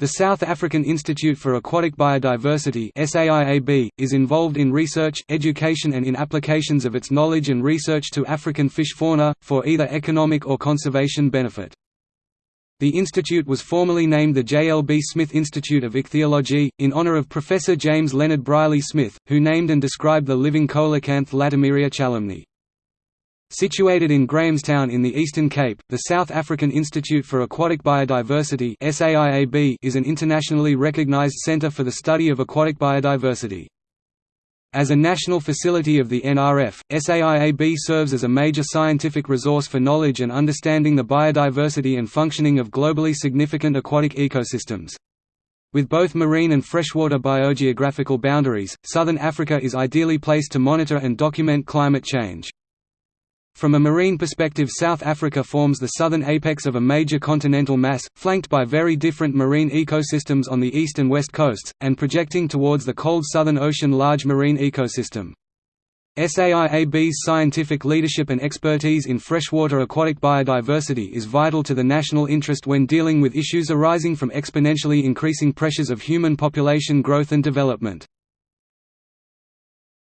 The South African Institute for Aquatic Biodiversity SAIAB, is involved in research, education and in applications of its knowledge and research to African fish fauna, for either economic or conservation benefit. The institute was formerly named the J. L. B. Smith Institute of Ichthyology, in honor of Professor James Leonard Brierley Smith, who named and described the living coelacanth Latimeria chalumnae. Situated in Grahamstown in the Eastern Cape, the South African Institute for Aquatic Biodiversity is an internationally recognized centre for the study of aquatic biodiversity. As a national facility of the NRF, SAIAB serves as a major scientific resource for knowledge and understanding the biodiversity and functioning of globally significant aquatic ecosystems. With both marine and freshwater biogeographical boundaries, southern Africa is ideally placed to monitor and document climate change. From a marine perspective South Africa forms the southern apex of a major continental mass, flanked by very different marine ecosystems on the east and west coasts, and projecting towards the cold Southern Ocean large marine ecosystem. SAIAB's scientific leadership and expertise in freshwater aquatic biodiversity is vital to the national interest when dealing with issues arising from exponentially increasing pressures of human population growth and development.